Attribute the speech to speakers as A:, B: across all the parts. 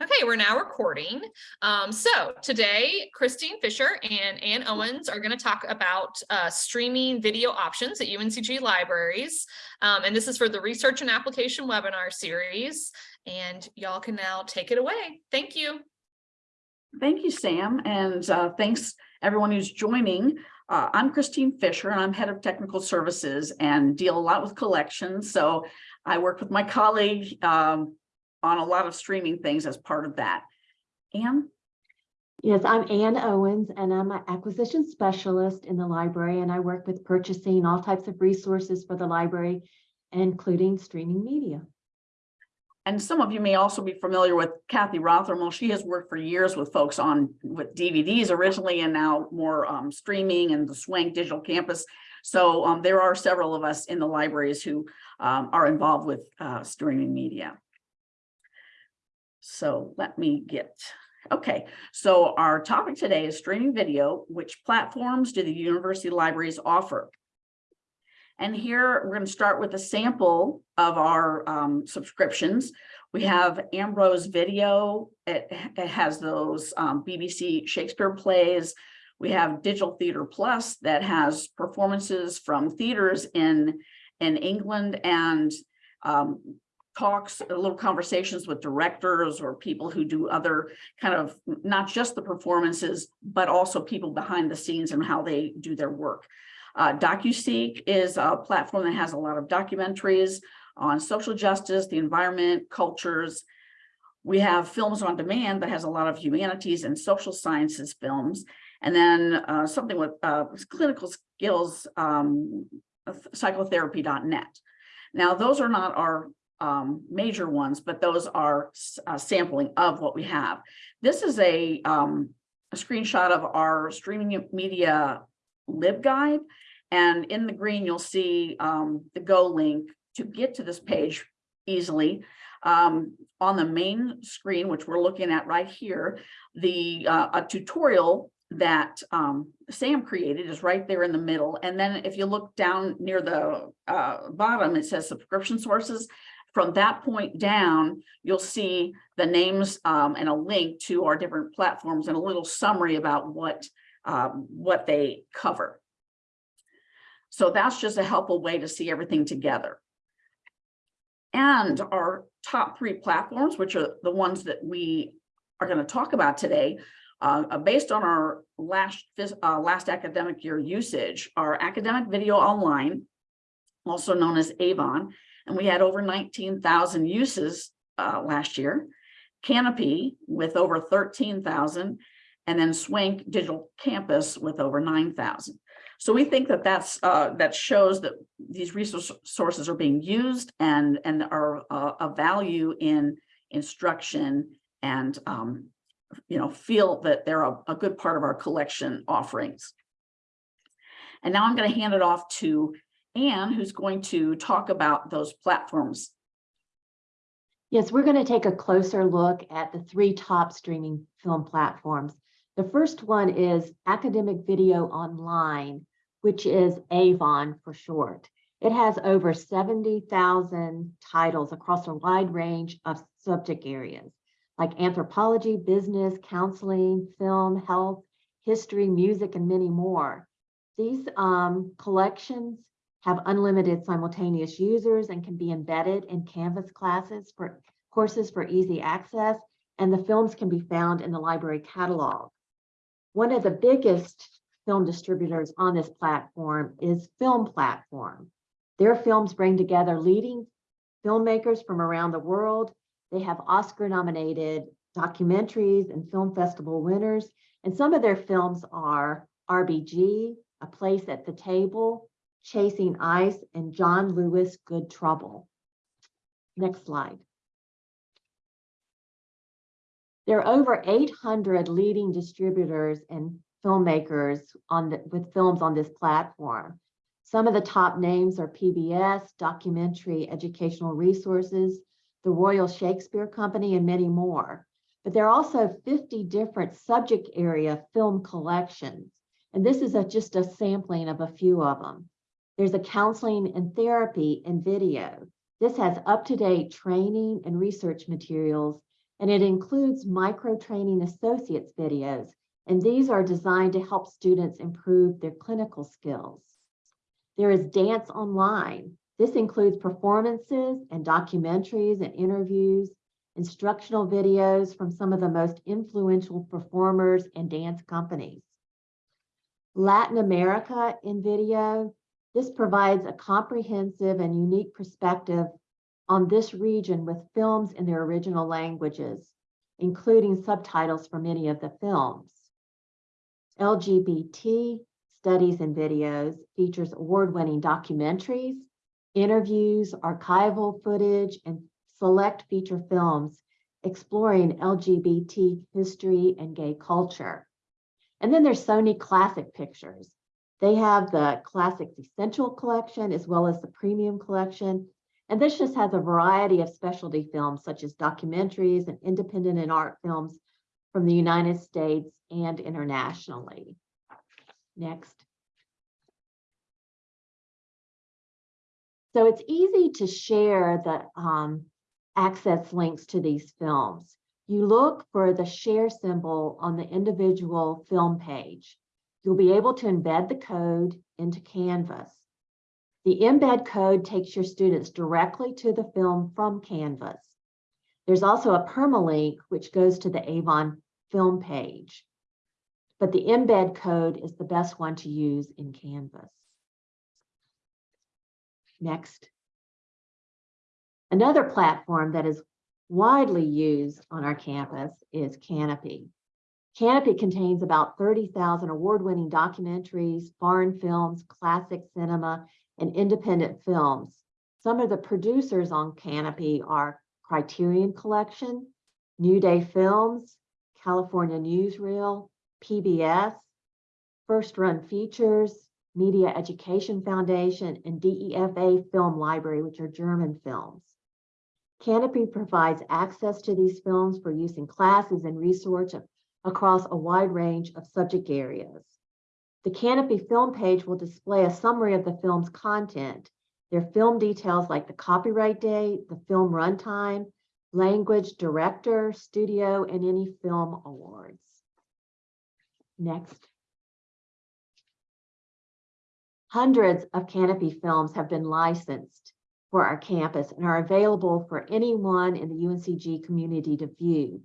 A: Okay, we're now recording. Um, so today, Christine Fisher and Ann Owens are going to talk about uh, streaming video options at UNCG libraries. Um, and this is for the research and application webinar series. And y'all can now take it away. Thank you.
B: Thank you, Sam. And uh, thanks everyone who's joining. Uh, I'm Christine Fisher and I'm head of technical services and deal a lot with collections. So I work with my colleague, um, on a lot of streaming things as part of that. Anne?
C: Yes, I'm Ann Owens and I'm an acquisition specialist in the library and I work with purchasing all types of resources for the library, including streaming media.
B: And some of you may also be familiar with Kathy Rothermel. She has worked for years with folks on with DVDs originally and now more um, streaming and the Swank Digital Campus. So um, there are several of us in the libraries who um, are involved with uh, streaming media. So let me get, okay. So our topic today is streaming video. Which platforms do the university libraries offer? And here we're going to start with a sample of our um, subscriptions. We have Ambrose Video. It, it has those um, BBC Shakespeare plays. We have Digital Theater Plus that has performances from theaters in, in England and um, talks, little conversations with directors or people who do other kind of, not just the performances, but also people behind the scenes and how they do their work. Uh, DocuSeek is a platform that has a lot of documentaries on social justice, the environment, cultures. We have Films on Demand that has a lot of humanities and social sciences films. And then uh, something with uh, clinical skills, um, psychotherapy.net. Now, those are not our um, major ones, but those are a sampling of what we have. This is a, um, a screenshot of our streaming media LibGuide. And in the green, you'll see um, the Go link to get to this page easily. Um, on the main screen, which we're looking at right here, the uh, a tutorial that um, Sam created is right there in the middle. And then if you look down near the uh, bottom, it says subscription sources. From that point down, you'll see the names um, and a link to our different platforms and a little summary about what, um, what they cover. So that's just a helpful way to see everything together. And our top three platforms, which are the ones that we are going to talk about today, uh, based on our last uh, last academic year usage, our academic video online, also known as Avon, and we had over 19,000 uses uh, last year. Canopy with over 13,000, and then Swank Digital Campus with over 9,000. So we think that that's uh, that shows that these resources are being used and and are uh, a value in instruction and um, you know feel that they're a, a good part of our collection offerings. And now I'm going to hand it off to Anne, who's going to talk about those platforms.
C: Yes, we're going to take a closer look at the three top streaming film platforms. The first one is Academic Video Online, which is Avon for short. It has over 70,000 titles across a wide range of subject areas like anthropology, business, counseling, film, health, history, music, and many more. These um, collections have unlimited simultaneous users and can be embedded in Canvas classes for courses for easy access, and the films can be found in the library catalog. One of the biggest film distributors on this platform is Film Platform. Their films bring together leading filmmakers from around the world. They have Oscar nominated documentaries and film festival winners. And some of their films are RBG, A Place at the Table, Chasing Ice, and John Lewis Good Trouble. Next slide. There are over 800 leading distributors and filmmakers on the, with films on this platform. Some of the top names are PBS, Documentary Educational Resources, the Royal Shakespeare Company, and many more. But there are also 50 different subject area film collections. And this is a, just a sampling of a few of them. There's a counseling and therapy and video. This has up-to-date training and research materials and it includes micro-training associates videos, and these are designed to help students improve their clinical skills. There is Dance Online. This includes performances and documentaries and interviews, instructional videos from some of the most influential performers and dance companies. Latin America in video. This provides a comprehensive and unique perspective on this region with films in their original languages, including subtitles for many of the films. LGBT Studies and Videos features award-winning documentaries, interviews, archival footage, and select feature films exploring LGBT history and gay culture. And then there's Sony Classic Pictures. They have the Classics Essential Collection as well as the Premium Collection. And this just has a variety of specialty films such as documentaries and independent and art films from the United States and internationally. Next. So it's easy to share the um, access links to these films. You look for the share symbol on the individual film page. You'll be able to embed the code into Canvas. The embed code takes your students directly to the film from Canvas. There's also a permalink which goes to the Avon film page. But the embed code is the best one to use in Canvas. Next. Another platform that is widely used on our campus is Canopy. Canopy contains about 30,000 award-winning documentaries, foreign films, classic cinema, and independent films. Some of the producers on Canopy are Criterion Collection, New Day Films, California Newsreel, PBS, First Run Features, Media Education Foundation, and DEFA Film Library, which are German films. Canopy provides access to these films for use in classes and research across a wide range of subject areas. The Canopy film page will display a summary of the film's content, their film details like the copyright date, the film runtime, language, director, studio, and any film awards. Next. Hundreds of Canopy films have been licensed for our campus and are available for anyone in the UNCG community to view.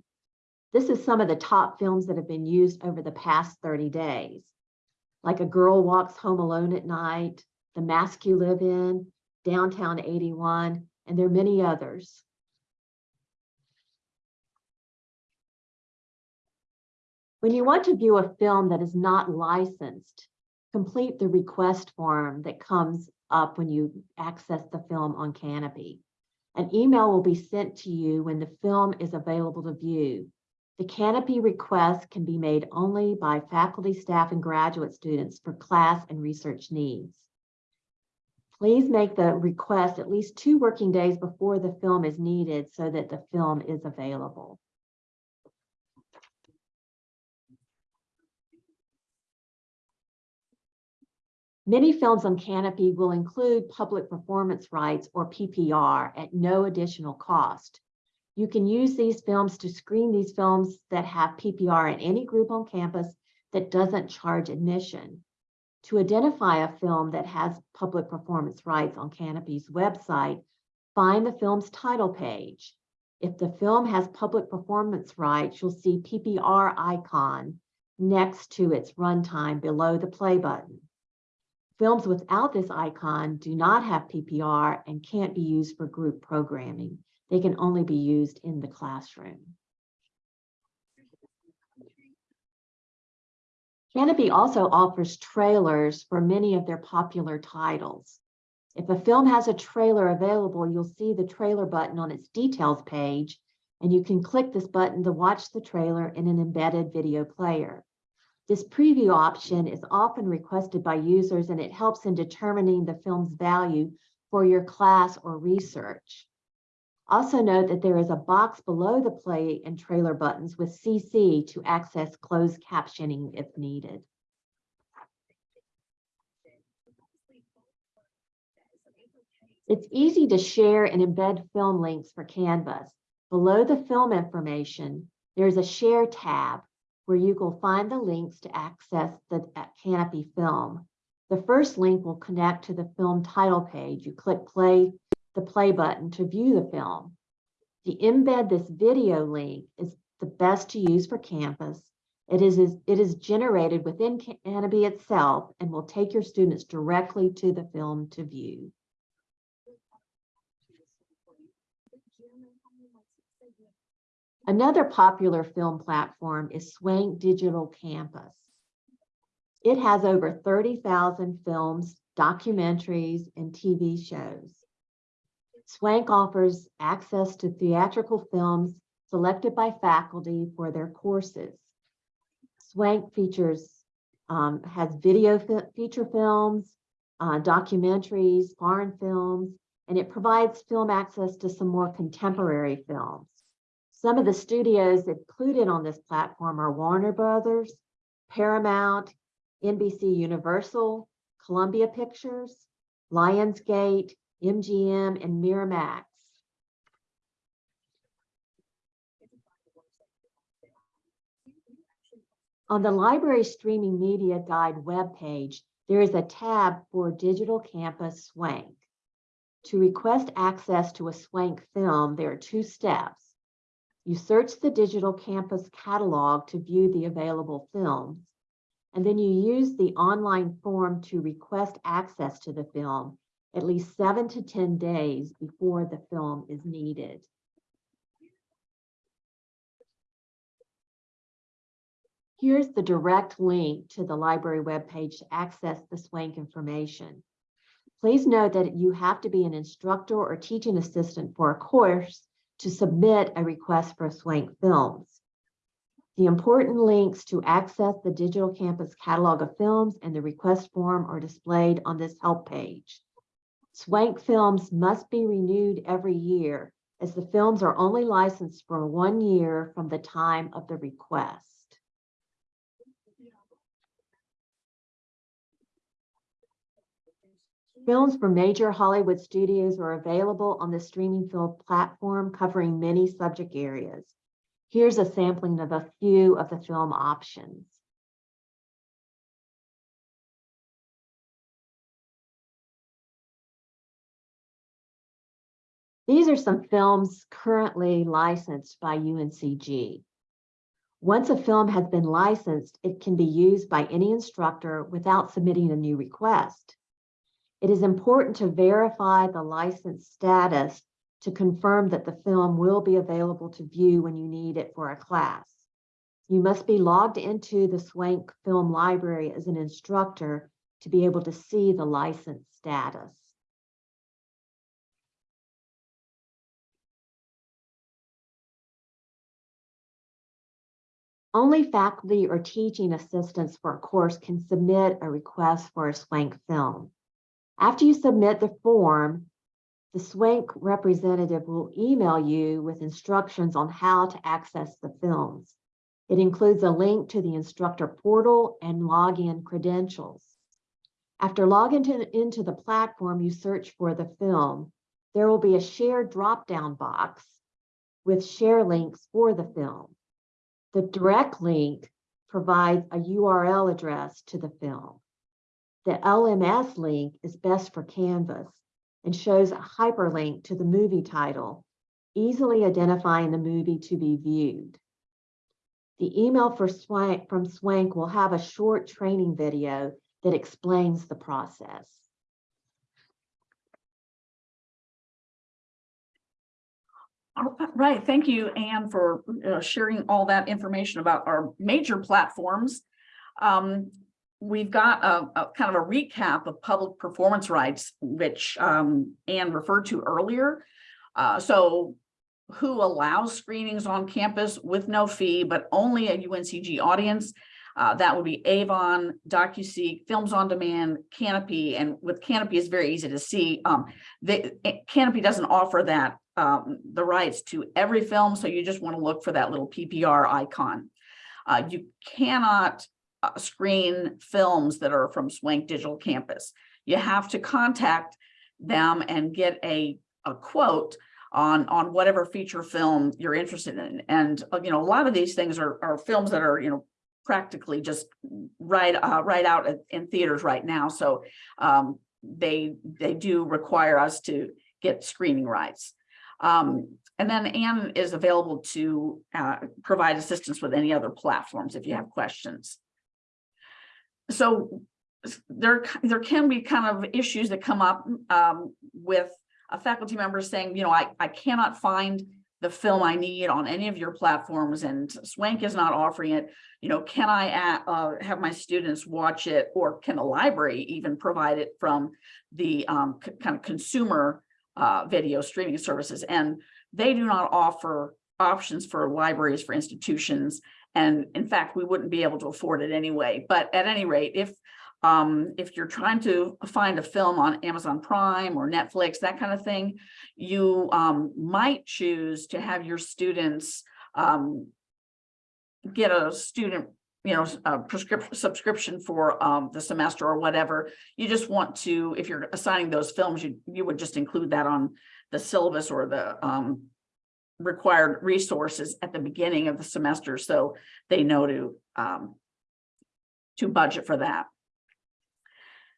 C: This is some of the top films that have been used over the past 30 days, like A Girl Walks Home Alone at Night, The Mask You Live In, Downtown 81, and there are many others. When you want to view a film that is not licensed, complete the request form that comes up when you access the film on Canopy. An email will be sent to you when the film is available to view. The Canopy request can be made only by faculty, staff, and graduate students for class and research needs. Please make the request at least two working days before the film is needed so that the film is available. Many films on Canopy will include public performance rights or PPR at no additional cost. You can use these films to screen these films that have PPR in any group on campus that doesn't charge admission. To identify a film that has public performance rights on Canopy's website, find the film's title page. If the film has public performance rights, you'll see PPR icon next to its runtime below the play button. Films without this icon do not have PPR and can't be used for group programming. They can only be used in the classroom. Canopy also offers trailers for many of their popular titles. If a film has a trailer available, you'll see the trailer button on its details page, and you can click this button to watch the trailer in an embedded video player. This preview option is often requested by users and it helps in determining the film's value for your class or research. Also note that there is a box below the play and trailer buttons with CC to access closed captioning if needed. It's easy to share and embed film links for Canvas. Below the film information, there's a share tab where you will find the links to access the uh, Canopy film. The first link will connect to the film title page. You click play, the play button to view the film. The embed this video link is the best to use for campus. It is, is- it is generated within Canopy itself and will take your students directly to the film to view. Another popular film platform is Swank Digital Campus. It has over 30,000 films, documentaries, and TV shows. Swank offers access to theatrical films selected by faculty for their courses. Swank features, um, has video fe- feature films, uh, documentaries, foreign films, and it provides film access to some more contemporary films. Some of the studios included on this platform are Warner Brothers, Paramount, NBC Universal, Columbia Pictures, Lionsgate, MGM, and Miramax. On the library streaming media guide webpage, there is a tab for Digital Campus Swank. To request access to a Swank film, there are two steps. You search the Digital Campus catalog to view the available films, and then you use the online form to request access to the film at least seven to 10 days before the film is needed. Here's the direct link to the library webpage to access the Swank information. Please note that you have to be an instructor or teaching assistant for a course to submit a request for Swank films. The important links to access the digital campus catalog of films and the request form are displayed on this help page. Swank films must be renewed every year as the films are only licensed for one year from the time of the request. Films from major Hollywood studios are available on the streaming film platform covering many subject areas. Here's a sampling of a few of the film options. These are some films currently licensed by UNCG. Once a film has been licensed, it can be used by any instructor without submitting a new request. It is important to verify the license status to confirm that the film will be available to view when you need it for a class. You must be logged into the Swank Film Library as an instructor to be able to see the license status. Only faculty or teaching assistants for a course can submit a request for a Swank film. After you submit the form, the Swank representative will email you with instructions on how to access the films. It includes a link to the instructor portal and login credentials. After logging to- into the platform, you search for the film. There will be a share drop-down box with share links for the film. The direct link provides a URL address to the film. The LMS link is best for Canvas and shows a hyperlink to the movie title, easily identifying the movie to be viewed. The email Swank, from Swank will have a short training video that explains the process.
B: All right, thank you, Anne, for uh, sharing all that information about our major platforms. Um, we've got a, a kind of a recap of public performance rights, which um, Anne referred to earlier. Uh, so who allows screenings on campus with no fee, but only a UNCG audience? Uh, that would be Avon, DocuSeek, Films on Demand, Canopy, and with Canopy is very easy to see. Um, eh, Canopy doesn't offer that um, the rights to every film, so you just want to look for that little PPR icon. Uh, you cannot uh, screen films that are from Swank Digital Campus. You have to contact them and get a, a quote on, on whatever feature film you're interested in. And, uh, you know, a lot of these things are, are films that are, you know, practically just right, uh, right out in theaters right now. So, um, they, they do require us to get screening rights. Um, and then Anne is available to, uh, provide assistance with any other platforms if you have questions. So there, there can be kind of issues that come up, um, with a faculty member saying, you know, I, I cannot find the film I need on any of your platforms and Swank is not offering it. You know, can I, uh, have my students watch it or can the library even provide it from the, um, kind of consumer, uh, video streaming services? And they do not offer options for libraries, for institutions. And in fact, we wouldn't be able to afford it anyway. But at any rate, if um, if you're trying to find a film on Amazon Prime or Netflix, that kind of thing, you um, might choose to have your students um, get a student, you know, a prescription subscription for um, the semester or whatever. You just want to, if you're assigning those films, you you would just include that on the syllabus or the um, required resources at the beginning of the semester, so they know to um, to budget for that.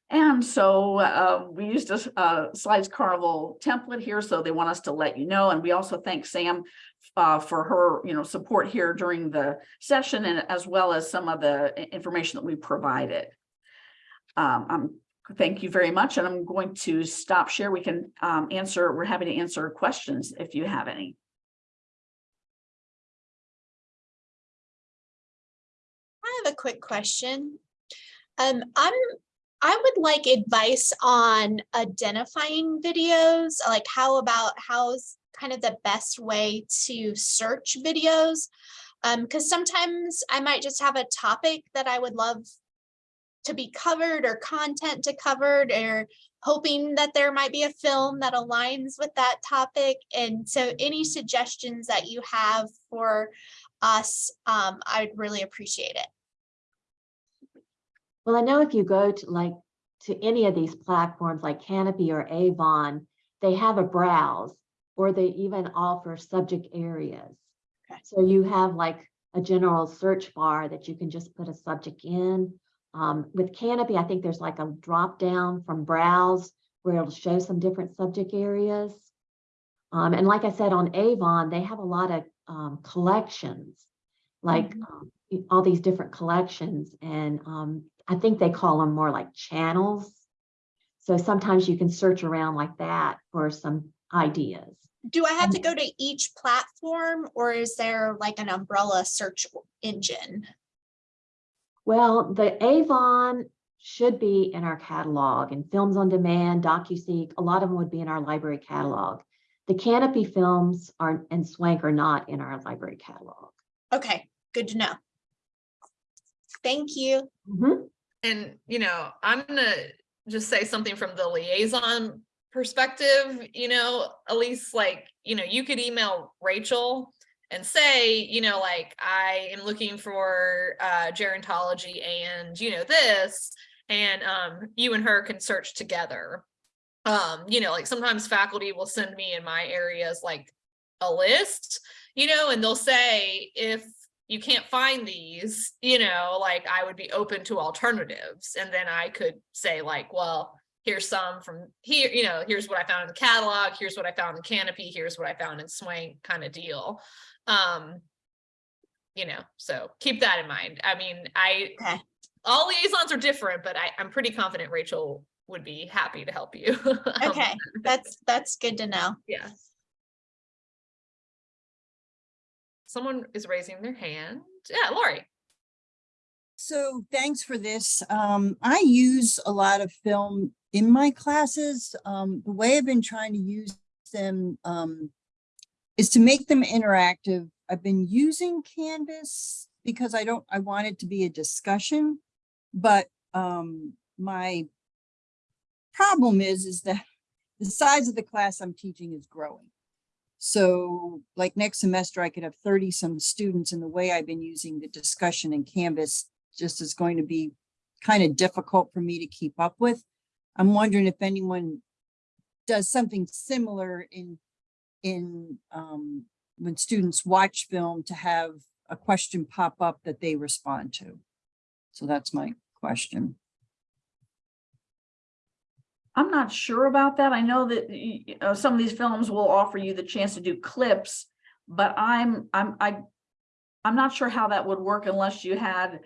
B: And so uh, we used a Slides Carnival template here, so they want us to let you know. And we also thank Sam uh, for her, you know, support here during the session and as well as some of the information that we provided. Um, um, thank you very much, and I'm going to stop share. We can um, answer, we're happy to answer questions if you have any.
D: I have a quick question. Um, I'm, I would like advice on identifying videos, like how about, how's kind of the best way to search videos? Um, because sometimes I might just have a topic that I would love to be covered or content to covered or hoping that there might be a film that aligns with that topic. And so any suggestions that you have for us, um, I'd really appreciate it.
C: Well, I know if you go to like, to any of these platforms like Canopy or Avon, they have a browse or they even offer subject areas.
D: Okay.
C: So you have like a general search bar that you can just put a subject in. Um, with Canopy, I think there's like a drop down from browse where it'll show some different subject areas. Um, and like I said, on Avon, they have a lot of um, collections, like um, y- all these different collections. And um, I think they call them more like channels. So sometimes you can search around like that for some ideas.
D: Do I have to go to each platform or is there like an umbrella search engine?
C: Well, the Avon should be in our catalog and Films on Demand, DocuSeek, a lot of them would be in our library catalog. The Canopy films are and Swank are not in our library catalog.
D: Okay, good to know. Thank you.
C: Mhm.
A: And, you know, I'm gonna just say something from the liaison perspective, you know, at least like, you know, you could email Rachel and say, you know, like, I am looking for uh gerontology and, you know, this, and um, you and her can search together. Um, you know, like sometimes faculty will send me in my areas like a list, you know, and they'll say, if you can't find these, you know, like I would be open to alternatives. And then I could say like, well, here's some from here, you know, here's what I found in the catalog, here's what I found in Canopy, here's what I found in Swank kind of deal. Um, you know, so keep that in mind. I mean, I,
D: Okay.
A: all liaisons are different, but I, I'm pretty confident Rachel would be happy to help you. Um,
D: Okay, that's, that's good to know.
A: Yeah. Someone is raising their hand. Yeah, Lori.
E: So thanks for this. Um, I use a lot of film in my classes. Um, the way I've been trying to use them, um, is to make them interactive. I've been using Canvas because I don't, I want it to be a discussion. But, um, my problem is, is that the size of the class I'm teaching is growing. So like next semester, I could have thirty some students and the way I've been using the discussion in Canvas just is going to be kind of difficult for me to keep up with. I'm wondering if anyone does something similar in in, um, when students watch film to have a question pop up that they respond to. So that's my question.
B: I'm not sure about that. I know that y- y- uh, some of these films will offer you the chance to do clips, but I'm, I'm, I, I'm not sure how that would work unless you had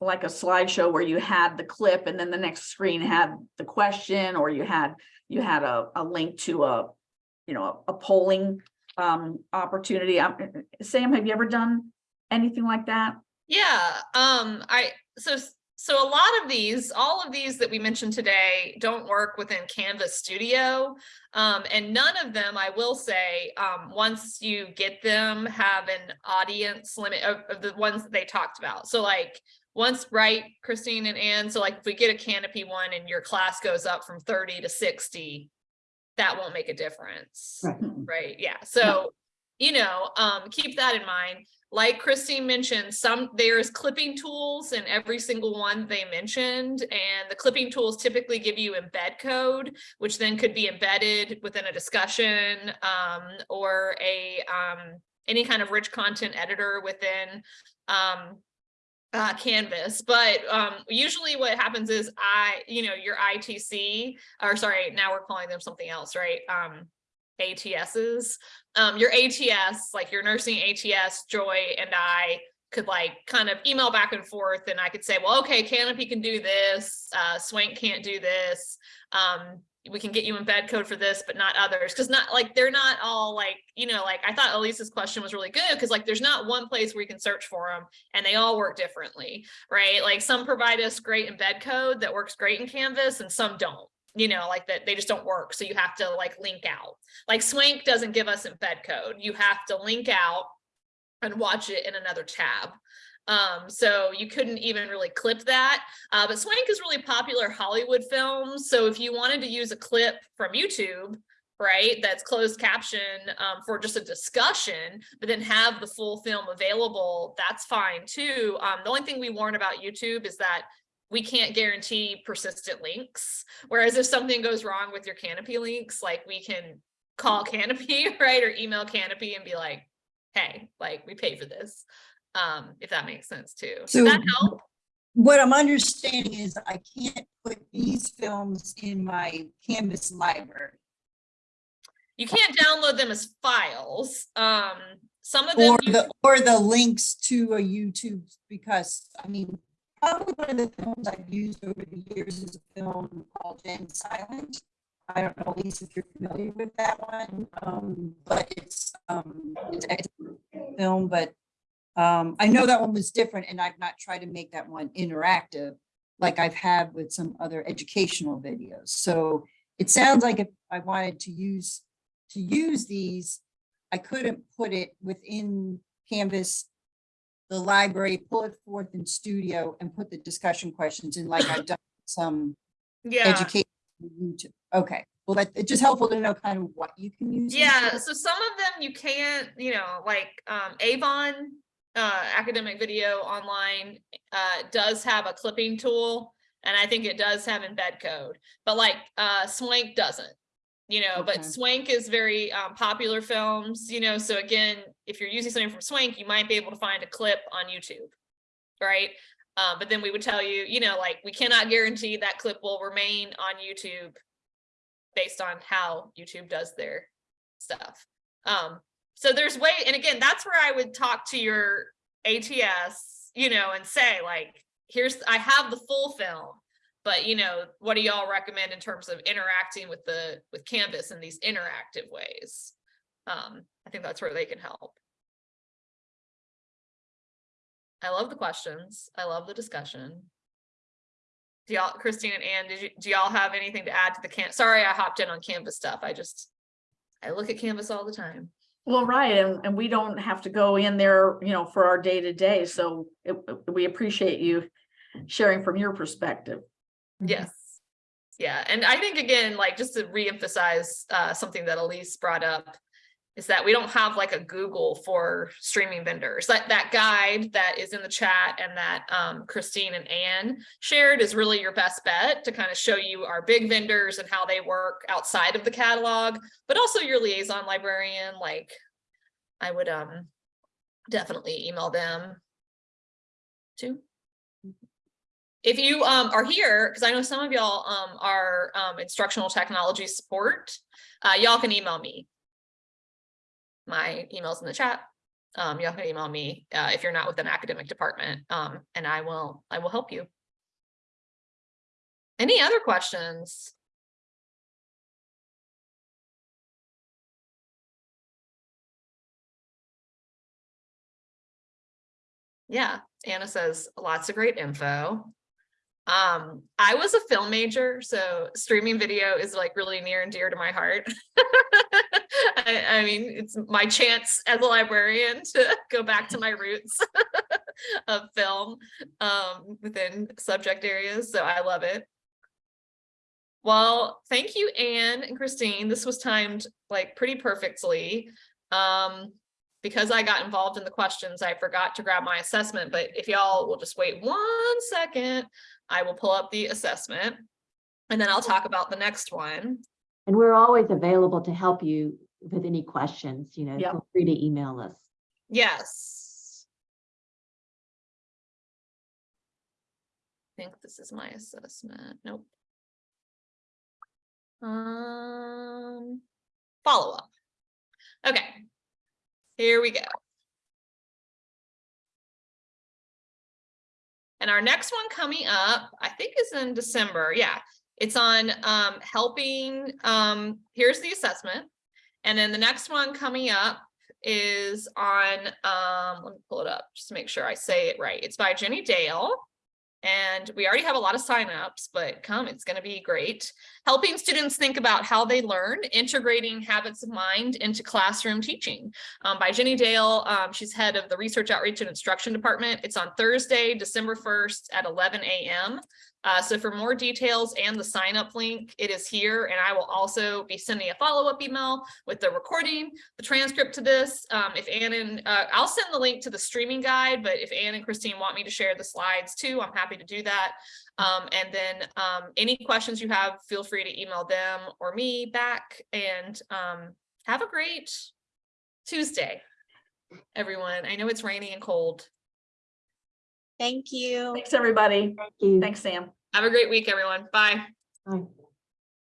B: like a slideshow where you had the clip and then the next screen had the question, or you had, you had a, a link to a, you know, a polling um, opportunity. Um, Sam, have you ever done anything like that?
A: Yeah, um, I, so, so a lot of these, all of these that we mentioned today don't work within Canvas Studio. Um, and none of them, I will say, um, once you get them, have an audience limit of, of the ones that they talked about. So like, once, right, Christine and Anne, so like if we get a canopy one and your class goes up from thirty to sixty, that won't make a difference right? Yeah, so, you know, um, keep that in mind. Like Christine mentioned, some, there's clipping tools in every single one they mentioned. And the clipping tools typically give you embed code, which then could be embedded within a discussion, um, or a, um, any kind of rich content editor within, um, uh, Canvas, but, um, usually what happens is I, you know, your ITC, or sorry, now we're calling them something else, right? Um, ATSs. Um, your ATS, like your nursing ATS, Joy and I could like kind of email back and forth and I could say, well, okay, Canopy can do this, uh, Swank can't do this. Um, we can get you embed code for this, but not others. Cause not like, they're not all like, you know, like I thought Elisa's question was really good. Cause like, there's not one place where you can search for them and they all work differently, right? Like some provide us great embed code that works great in Canvas and some don't you know, like that they just don't work. So you have to like link out. Like Swank doesn't give us embed code. You have to link out and watch it in another tab. Um, so you couldn't even really clip that. Uh, but Swank is really popular Hollywood films. So if you wanted to use a clip from YouTube, right, that's closed caption um, for just a discussion, but then have the full film available, that's fine too. Um, the only thing we warn about YouTube is that we can't guarantee persistent links. Whereas if something goes wrong with your Canopy links, like we can call Canopy, right, or email Canopy and be like, hey, like we pay for this, um, if that makes sense too. So
E: So-
A: that help?
E: What I'm understanding is I can't put these films in my Canvas library.
A: You can't download them as files. Um, some of them,
E: Or the, or the links to a YouTube, because, I mean, probably one of the films I've used over the years is a film called Gen Silent. I don't know, Lisa, if you're familiar with that one, um, but it's, um, it's a film, but um, I know that one was different and I've not tried to make that one interactive like I've had with some other educational videos. So it sounds like if I wanted to use, to use these, I couldn't put it within Canvas, the library, pull it forth in studio and put the discussion questions in like I've done some
A: yeah.
E: education. YouTube. Okay, well, that, it's just helpful to know kind of what you can use.
A: Yeah, so some of them you can't, you know, like um Avon uh academic video online uh does have a clipping tool and I think it does have embed code, but like uh Swank doesn't. You know,
E: Okay.
A: but Swank is very um popular films, you know, so again, if you're using something from Swank, you might be able to find a clip on YouTube. Right? Uh, but then we would tell you, you know, like we cannot guarantee that clip will remain on YouTube based on how YouTube does their stuff. Um, so there's way, and again, that's where I would talk to your ATS, you know, and say like, here's, I have the full film, but you know, what do y'all recommend in terms of interacting with the, with Canvas in these interactive ways? Um, I think that's where they can help. I love the questions. I love the discussion. Do y'all, Christine and Ann, did you, do y'all have anything to add to the can, sorry, I hopped in on Canvas stuff. I just, I look at Canvas all the time.
B: Well, right, and, and we don't have to go in there, you know, for our day to day, so it, we appreciate you sharing from your perspective.
A: Yes. Yeah, and I think again, like just to reemphasize uh something that Elise brought up. is that we don't have like a Google for streaming vendors. That that guide that is in the chat and that um, Christine and Anne shared is really your best bet to kind of show you our big vendors and how they work outside of the catalog, but also your liaison librarian. Like, I would um definitely email them too. If you um are here, because I know some of y'all um are um instructional technology support, uh y'all can email me. My email's in the chat. Um, y'all can email me uh if you're not with an academic department, um, and I will, I will help you. Any other questions? Yeah, Anna says lots of great info. Um, I was a film major, so streaming video is like really near and dear to my heart. I, I mean, it's my chance as a librarian to go back to my roots of film um, within subject areas, so I love it. Well, thank you, Anne and Christine. This was timed like pretty perfectly. Um, because I got involved in the questions, I forgot to grab my assessment, but if y'all will just wait one second, I will pull up the assessment and then I'll talk about the next one.
C: And we're always available to help you with any questions, you know,
B: Yep.
C: feel free to email us.
A: Yes. I think this is my assessment. Nope. Um, follow up. Okay. Here we go. And our next one coming up, I think is in December. Yeah, it's on um, helping. Um, here's the assessment. And then the next one coming up is on, um, let me pull it up just to make sure I say it right. It's by Jenny Dale. And we already have a lot of signups, but come, it's going to be great. Helping students think about how they learn, integrating habits of mind into classroom teaching um, by Jenny Dale. Um, she's head of the Research Outreach and Instruction Department. It's on Thursday, December 1st at 11 a.m. Uh, so for more details and the sign up link, it is here. And I will also be sending a follow up email with the recording, the transcript to this. Um, if Ann and uh, I'll send the link to the streaming guide, but if Ann and Christine want me to share the slides too, I'm happy to do that. Um, and then um, any questions you have, feel free to email them or me back and um, have a great Tuesday, everyone. I know it's rainy and cold.
D: Thank you.
B: Thanks, everybody.
C: Thank you.
B: Thanks, Sam.
A: Have a great week, everyone. Bye.
C: Bye.